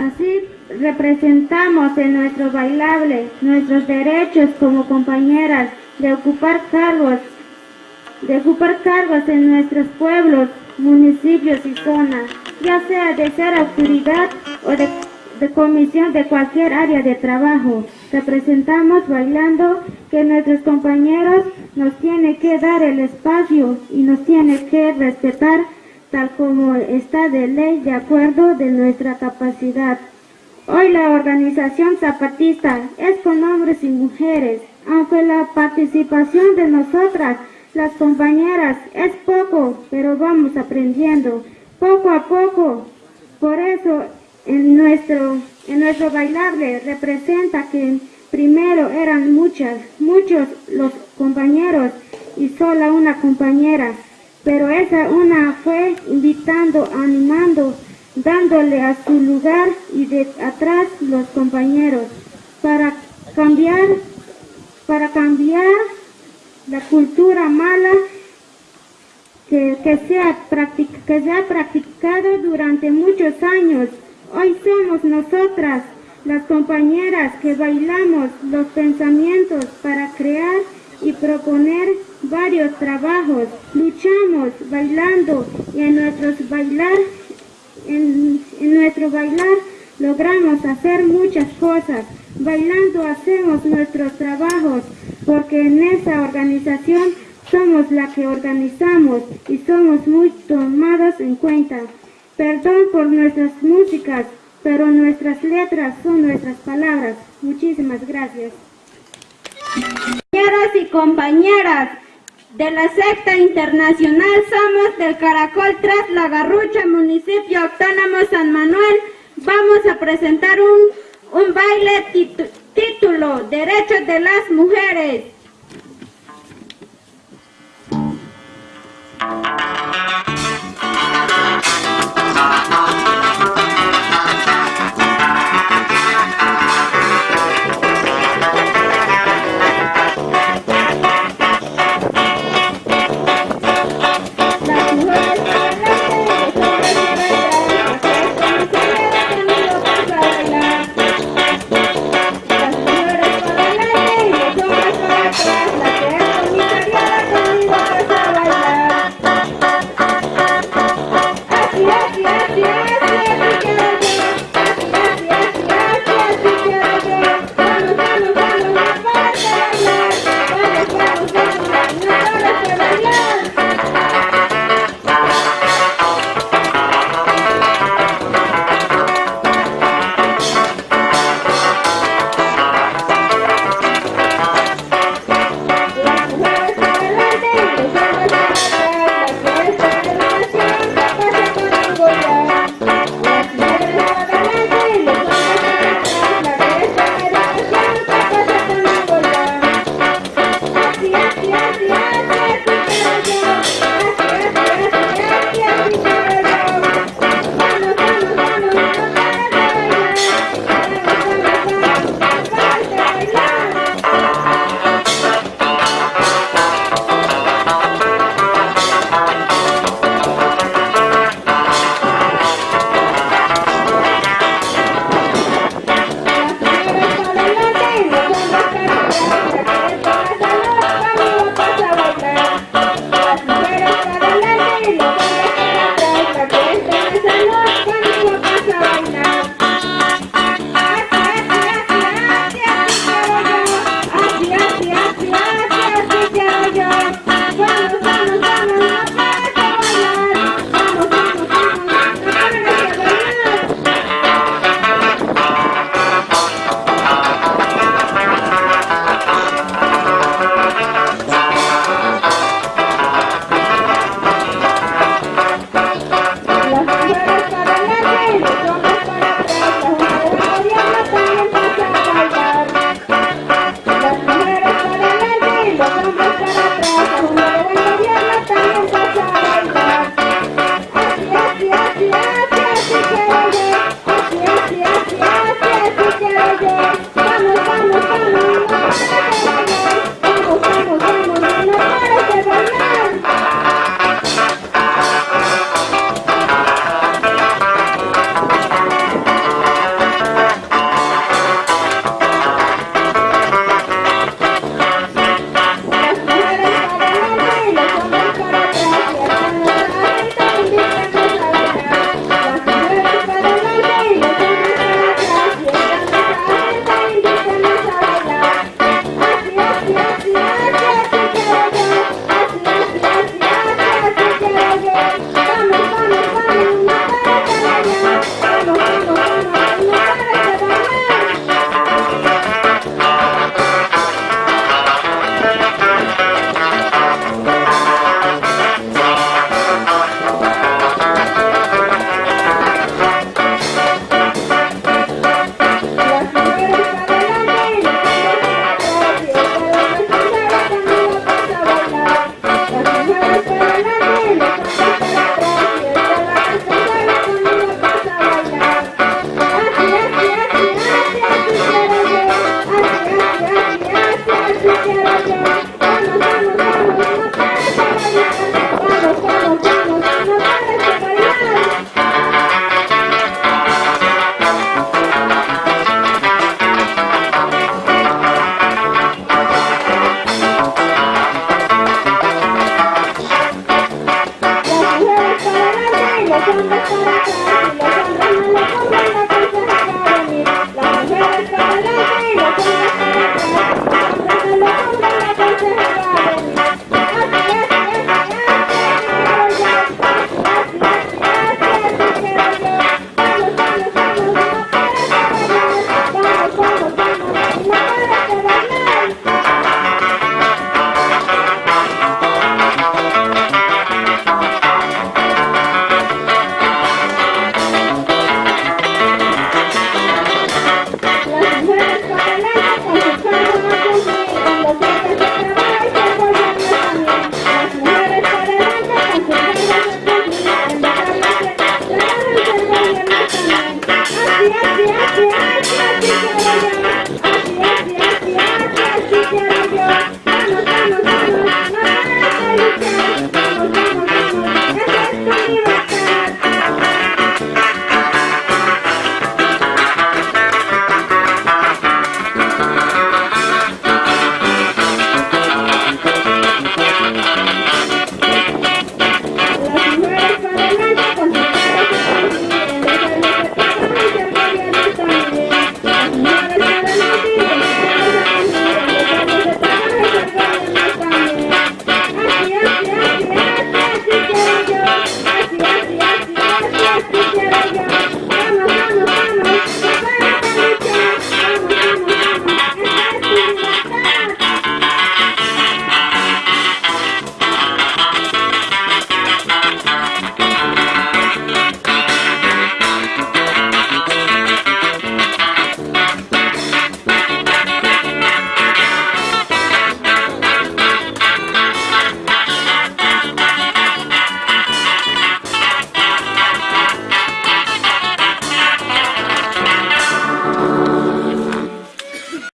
Así representamos en nuestro bailable nuestros derechos como compañeras de ocupar cargos, de ocupar cargos en nuestros pueblos, municipios y zonas, ya sea de ser autoridad o de, de comisión de cualquier área de trabajo. Representamos bailando que nuestros compañeros nos tienen que dar el espacio y nos tienen que respetar tal como está de ley de acuerdo de nuestra capacidad. Hoy la organización zapatista es con hombres y mujeres, aunque la participación de nosotras, las compañeras, es poco, pero vamos aprendiendo, poco a poco. Por eso en nuestro, en nuestro bailable representa que primero eran muchas, muchos los compañeros y sola una compañera pero esa una fue invitando, animando, dándole a su lugar y de atrás los compañeros para cambiar, para cambiar la cultura mala que, que, que se ha practicado durante muchos años. Hoy somos nosotras, las compañeras que bailamos los pensamientos para crear y proponer varios trabajos, luchamos bailando y en nuestros bailar, en, en nuestro bailar logramos hacer muchas cosas. Bailando hacemos nuestros trabajos porque en esa organización somos la que organizamos y somos muy tomados en cuenta. Perdón por nuestras músicas, pero nuestras letras son nuestras palabras. Muchísimas gracias. Compañeros y compañeras de la secta internacional Somos del Caracol tras La Garrucha, municipio autónomo San Manuel, vamos a presentar un, un baile título Derechos de las Mujeres. なんだって!?